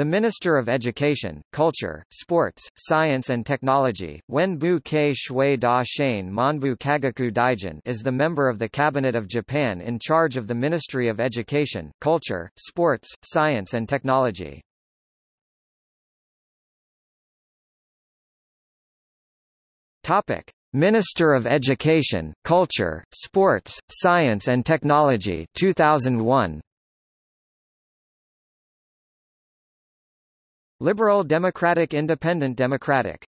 The Minister of Education, Culture, Sports, Science and Technology, Wenbu Kei Shui Da Shane Monbu Kagaku Daijin is the member of the Cabinet of Japan in charge of the Ministry of Education, Culture, Sports, Science and Technology. Topic: Minister of Education, Culture, Sports, Science and Technology 2001 Liberal Democratic Independent Democratic